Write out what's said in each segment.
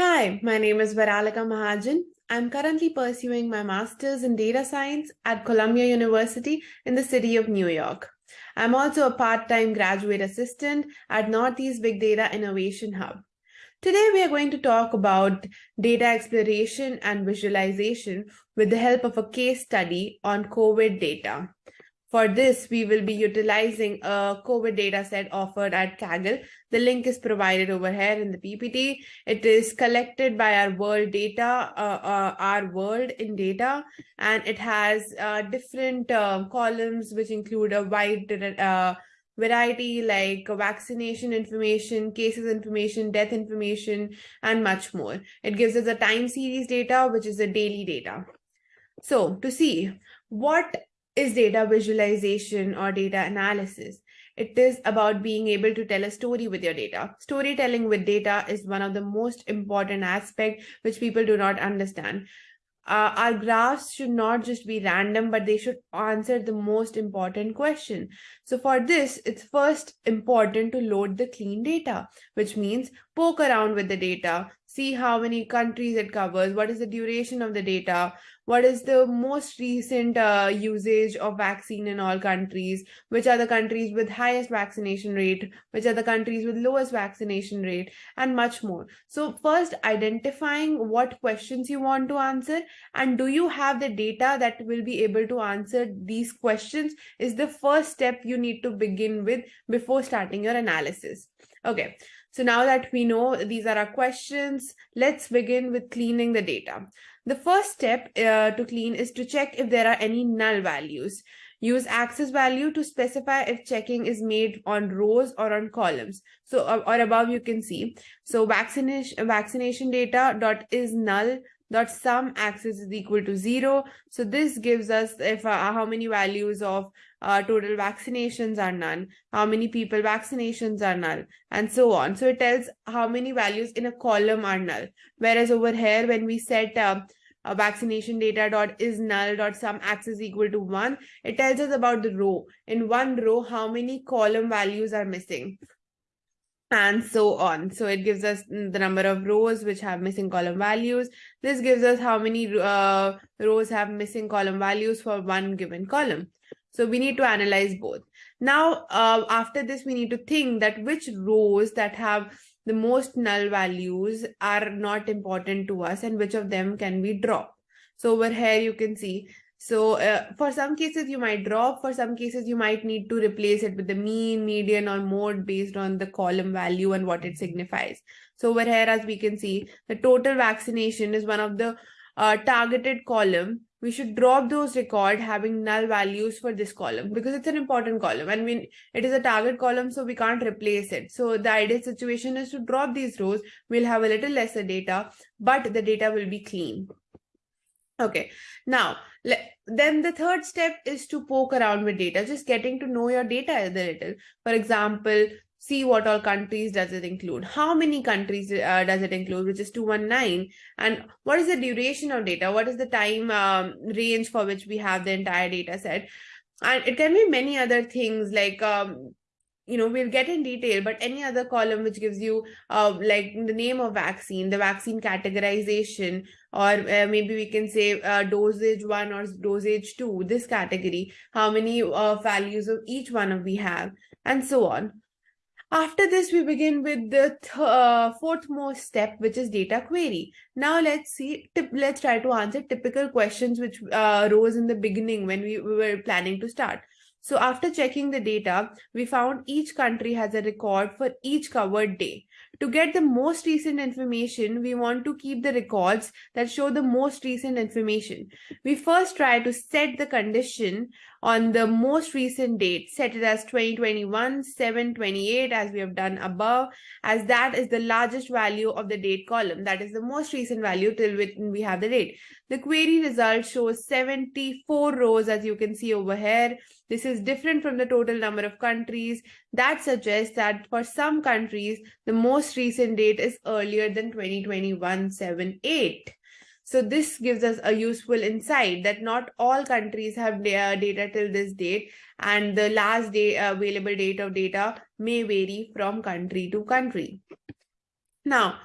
Hi, my name is Varalika Mahajan. I'm currently pursuing my master's in data science at Columbia University in the city of New York. I'm also a part-time graduate assistant at Northeast Big Data Innovation Hub. Today, we are going to talk about data exploration and visualization with the help of a case study on COVID data. For this, we will be utilizing a COVID data set offered at Kaggle. The link is provided over here in the PPT. It is collected by our world data, uh, uh, our world in data, and it has uh, different uh, columns which include a wide uh, variety like vaccination information, cases information, death information, and much more. It gives us a time series data, which is the daily data. So to see what is data visualization or data analysis. It is about being able to tell a story with your data. Storytelling with data is one of the most important aspect which people do not understand. Uh, our graphs should not just be random, but they should answer the most important question. So for this, it's first important to load the clean data, which means poke around with the data, see how many countries it covers, what is the duration of the data, what is the most recent uh, usage of vaccine in all countries, which are the countries with highest vaccination rate, which are the countries with lowest vaccination rate, and much more. So first identifying what questions you want to answer and do you have the data that will be able to answer these questions is the first step you need to begin with before starting your analysis. Okay, so now that we know these are our questions, let's begin with cleaning the data. The first step uh, to clean is to check if there are any null values. Use axis value to specify if checking is made on rows or on columns. So or, or above you can see. So vaccination vaccination data dot is null dot sum axis is equal to zero. So this gives us if uh, how many values of uh, total vaccinations are none, how many people vaccinations are null, and so on. So it tells how many values in a column are null. Whereas over here, when we set uh, a vaccination data dot is null dot sum axis equal to one, it tells us about the row. In one row, how many column values are missing and so on. So it gives us the number of rows which have missing column values. This gives us how many uh, rows have missing column values for one given column. So we need to analyze both. Now, uh, after this, we need to think that which rows that have the most null values are not important to us and which of them can we drop. So over here, you can see so uh, for some cases you might drop, for some cases you might need to replace it with the mean, median or mode based on the column value and what it signifies. So over here as we can see, the total vaccination is one of the uh, targeted column. We should drop those record having null values for this column because it's an important column and when it is a target column so we can't replace it. So the ideal situation is to drop these rows. We'll have a little lesser data, but the data will be clean. Okay, now then the third step is to poke around with data, just getting to know your data a little. For example, see what all countries does it include, how many countries uh, does it include, which is 219, and what is the duration of data, what is the time um, range for which we have the entire data set. And it can be many other things like um, you know we'll get in detail but any other column which gives you uh, like the name of vaccine the vaccine categorization or uh, maybe we can say uh, dosage one or dosage two this category how many uh, values of each one of we have and so on. After this we begin with the th uh, fourth most step which is data query. Now let's see let's try to answer typical questions which uh, arose in the beginning when we, we were planning to start so after checking the data, we found each country has a record for each covered day. To get the most recent information, we want to keep the records that show the most recent information. We first try to set the condition on the most recent date, set it as 2021, 728 as we have done above, as that is the largest value of the date column. That is the most recent value till we have the date. The query result shows 74 rows as you can see over here. This is different from the total number of countries. That suggests that for some countries, the most recent date is earlier than 2021 7-8. So this gives us a useful insight that not all countries have data till this date and the last day uh, available date of data may vary from country to country. Now,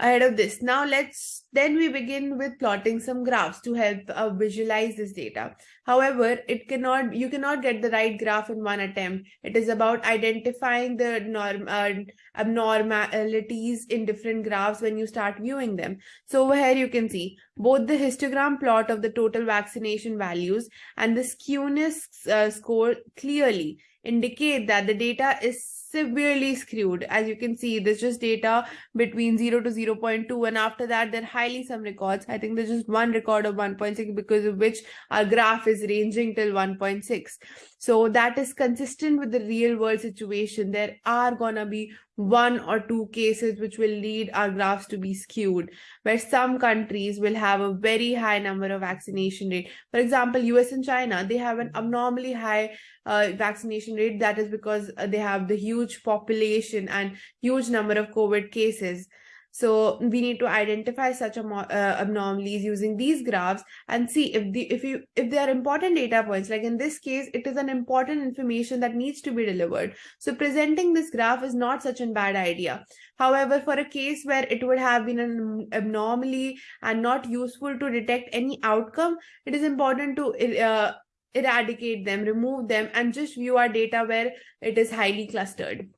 ahead of this. Now let's then we begin with plotting some graphs to help uh, visualize this data. However, it cannot you cannot get the right graph in one attempt. It is about identifying the norm uh, abnormalities in different graphs when you start viewing them. So over here you can see both the histogram plot of the total vaccination values and the skewness uh, score clearly indicate that the data is severely skewed. As you can see, there's just data between 0 to 0 0.2 and after that there are highly some records. I think there's just one record of 1.6 because of which our graph is ranging till 1.6. So that is consistent with the real world situation. There are gonna be one or two cases which will lead our graphs to be skewed, where some countries will have a very high number of vaccination rate. For example, US and China, they have an abnormally high uh, vaccination rate. That is because uh, they have the huge population and huge number of COVID cases. So we need to identify such uh, anomalies using these graphs and see if the if you if they are important data points. Like in this case, it is an important information that needs to be delivered. So presenting this graph is not such a bad idea. However, for a case where it would have been an anomaly and not useful to detect any outcome, it is important to uh, eradicate them, remove them, and just view our data where it is highly clustered.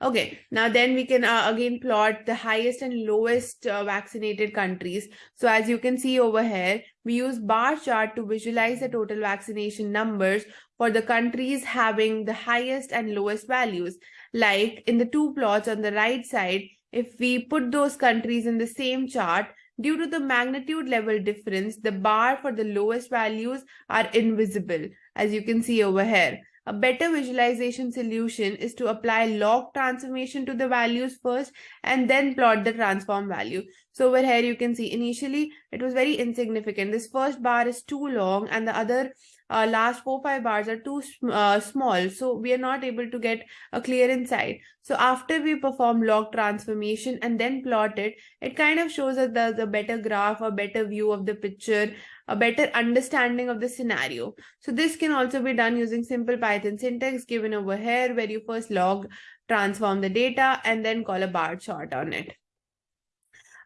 Okay, now then we can uh, again plot the highest and lowest uh, vaccinated countries. So as you can see over here, we use bar chart to visualize the total vaccination numbers for the countries having the highest and lowest values. Like in the two plots on the right side, if we put those countries in the same chart, Due to the magnitude level difference, the bar for the lowest values are invisible, as you can see over here. A better visualization solution is to apply log transformation to the values first and then plot the transform value. So over here you can see initially it was very insignificant. This first bar is too long and the other uh, last four five bars are too uh, small so we are not able to get a clear insight so after we perform log transformation and then plot it it kind of shows us the, the better graph a better view of the picture a better understanding of the scenario so this can also be done using simple python syntax given over here where you first log transform the data and then call a bar chart on it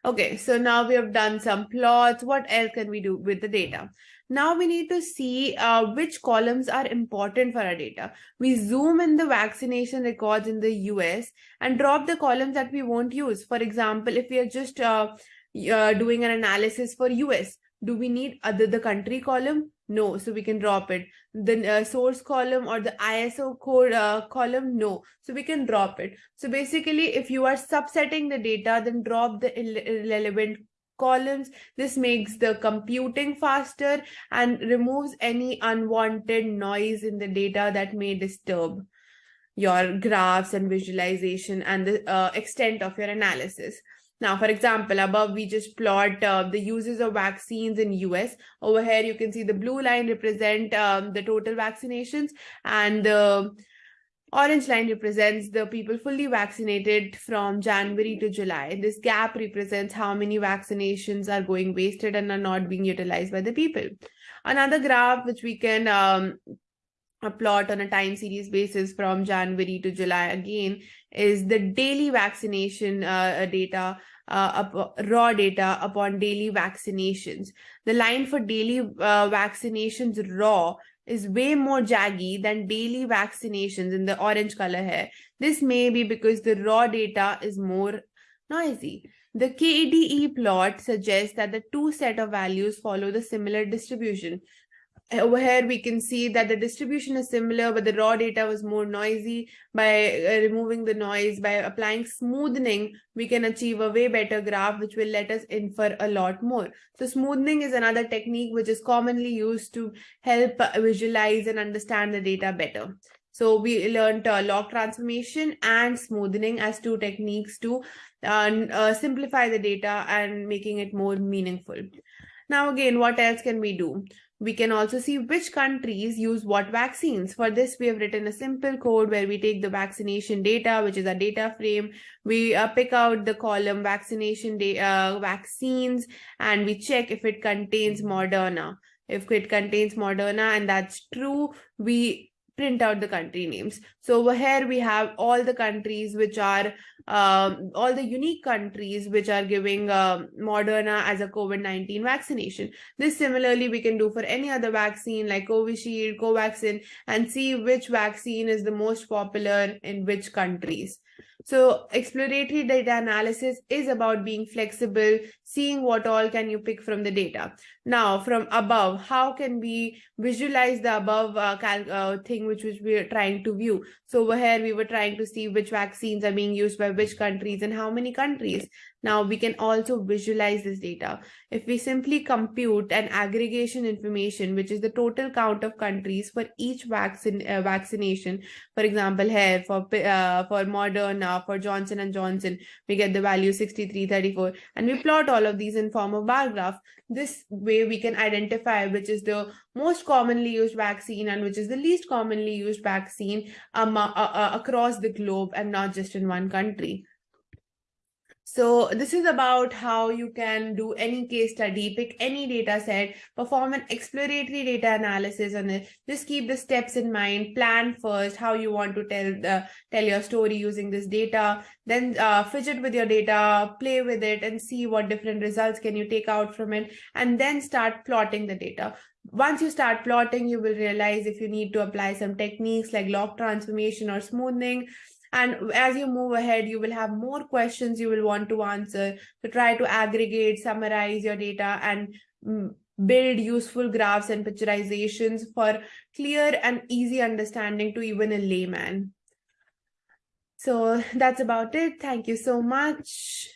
Okay, so now we have done some plots. What else can we do with the data? Now we need to see uh, which columns are important for our data. We zoom in the vaccination records in the US and drop the columns that we won't use. For example, if we are just uh, uh, doing an analysis for US, do we need other the country column? No, so we can drop it. The uh, source column or the ISO code uh, column, no. So we can drop it. So basically, if you are subsetting the data, then drop the irrelevant columns. This makes the computing faster and removes any unwanted noise in the data that may disturb your graphs and visualization and the uh, extent of your analysis. Now, for example, above we just plot uh, the uses of vaccines in US. Over here, you can see the blue line represent um, the total vaccinations and the orange line represents the people fully vaccinated from January to July. This gap represents how many vaccinations are going wasted and are not being utilized by the people. Another graph which we can um, plot on a time series basis from January to July again is the daily vaccination uh, data uh, raw data upon daily vaccinations. The line for daily uh, vaccinations raw is way more jaggy than daily vaccinations in the orange color here. This may be because the raw data is more noisy. The KDE plot suggests that the two set of values follow the similar distribution over here we can see that the distribution is similar but the raw data was more noisy. By uh, removing the noise by applying smoothing we can achieve a way better graph which will let us infer a lot more. So smoothing is another technique which is commonly used to help visualize and understand the data better. So we learned uh, log transformation and smoothing as two techniques to uh, uh, simplify the data and making it more meaningful. Now again what else can we do we can also see which countries use what vaccines. For this, we have written a simple code where we take the vaccination data, which is a data frame. We uh, pick out the column vaccination uh, vaccines and we check if it contains Moderna. If it contains Moderna and that's true, we print out the country names. So over here we have all the countries which are um, all the unique countries which are giving uh, Moderna as a COVID-19 vaccination. This similarly we can do for any other vaccine like Covishield, Covaxin, and see which vaccine is the most popular in which countries. So exploratory data analysis is about being flexible, seeing what all can you pick from the data. Now, from above, how can we visualize the above uh, uh, thing which, which we are trying to view? So over here, we were trying to see which vaccines are being used by which countries and how many countries. Now we can also visualize this data. If we simply compute an aggregation information, which is the total count of countries for each vaccine uh, vaccination, for example, here for uh, for Moderna, for Johnson and Johnson, we get the value 6334, and we plot all of these in form of bar graph. This way we can identify which is the most commonly used vaccine and which is the least commonly used vaccine um, uh, across the globe and not just in one country. So this is about how you can do any case study, pick any data set, perform an exploratory data analysis on it. Just keep the steps in mind, plan first how you want to tell the tell your story using this data, then uh, fidget with your data, play with it and see what different results can you take out from it, and then start plotting the data once you start plotting, you will realize if you need to apply some techniques like log transformation or smoothing, and as you move ahead, you will have more questions you will want to answer to try to aggregate, summarize your data and mm, build useful graphs and picturizations for clear and easy understanding to even a layman. So that's about it. Thank you so much.